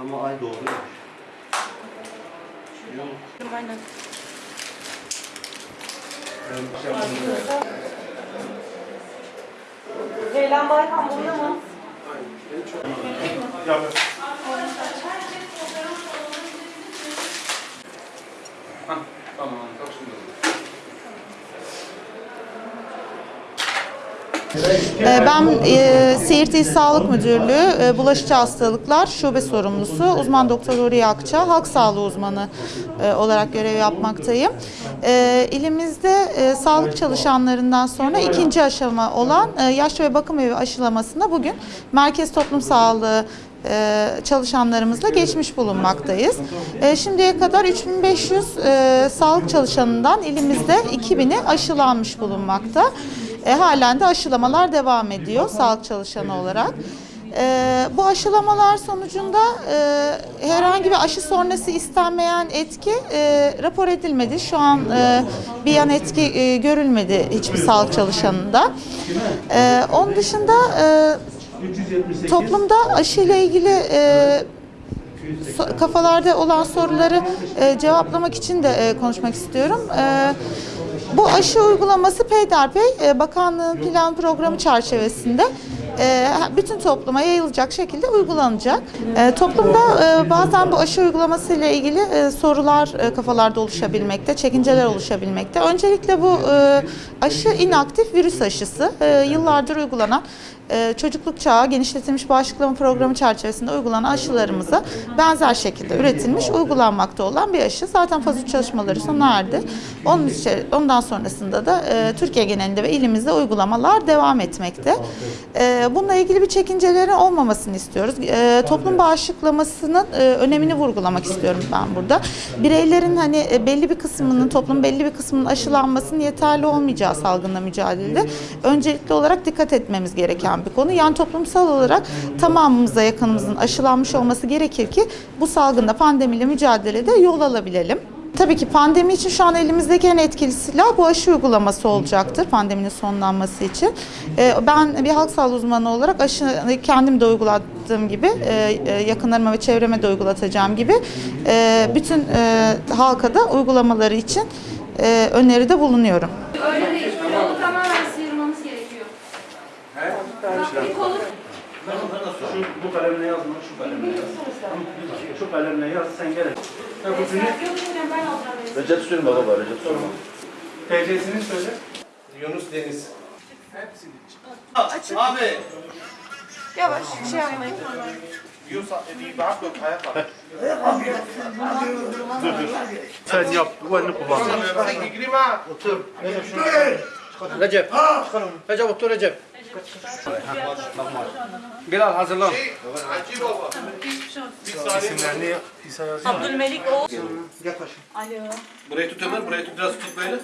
Ama ay doğruymuş. Yok. Aynen. Şey Ceylan Baykan bunda mı? Aynen. Yapın. Ben e, Siirt İl Sağlık Müdürlüğü e, Bulaşıcı Hastalıklar Şube Sorumlusu uzman doktor Huriye Akça, halk sağlığı uzmanı e, olarak görev yapmaktayım. E, İlimizde e, sağlık çalışanlarından sonra ikinci aşama olan e, yaşlı ve bakım evi aşılamasına bugün Merkez Toplum Sağlığı e, çalışanlarımızla geçmiş bulunmaktayız. E, Şimdiye kadar 3500 e, sağlık çalışanından ilimizde 2000'i aşılanmış bulunmakta. E, halen de aşılamalar devam ediyor sağlık çalışanı olarak. E, bu aşılamalar sonucunda e, herhangi bir aşı sonrası istenmeyen etki e, rapor edilmedi. Şu an e, bir yan etki e, görülmedi hiçbir sağlık çalışanında. E, onun dışında e, toplumda aşı ile ilgili e, kafalarda olan soruları e, cevaplamak için de e, konuşmak istiyorum. E, bu aşı uygulaması peyderpey e, bakanlığın plan programı çerçevesinde e, bütün topluma yayılacak şekilde uygulanacak. E, toplumda bazen bu aşı uygulaması ile ilgili sorular kafalarda oluşabilmekte, çekinceler oluşabilmekte. Öncelikle bu aşı inaktif virüs aşısı. E, yıllardır uygulanan e, çocukluk çağı genişletilmiş bağışıklama programı çerçevesinde uygulanan aşılarımıza benzer şekilde üretilmiş, uygulanmakta olan bir aşı. Zaten faz 3 çalışmaları sona erdi. Onun için, ondan sonrasında da e, Türkiye genelinde ve ilimizde uygulamalar devam etmekte. E, bununla ilgili bir çekincelerin olmamasını istiyoruz. E, toplum bağışıklamasının e, önemini vurgulamak istiyorum ben burada. Bireylerin hani e, belli bir kısmının, toplum belli bir kısmının aşılanmasının yeterli olmayacağı salgınla mücadelede öncelikli olarak dikkat etmemiz gereken bir konu. Yani toplumsal olarak tamamımıza yakınımızın aşılanmış olması gerekir ki bu salgında pandemiyle mücadelede yol alabilelim. Tabii ki pandemi için şu an elimizdeki en etkili silah bu aşı uygulaması olacaktır pandeminin sonlanması için. Ee, Ben bir halk sağlığı uzmanı olarak aşı kendim de uygulattığım gibi, e, e, yakınlarıma ve çevreme de uygulatacağım gibi e, bütün halka da uygulamaları için öneride bulunuyorum. Şu, bu kalemle yazma, şu kalemle yaz. Şu kalemle yaz, sen gel. Ha, bu ben alacağım. Recep Sürün baba var, Recep Sürün. TC'sini söyle. Yunus Deniz. Hepsi. Abi. Yavaş şey yapmayın. Sen yap, bu elini kullan. Otur. Recep. Recep otur Recep. Bilal hazırlan. İsimlerini İsa yazıyor. Abdülmelik o. Burayı tut Ömer, burayı tut biraz tut böyle.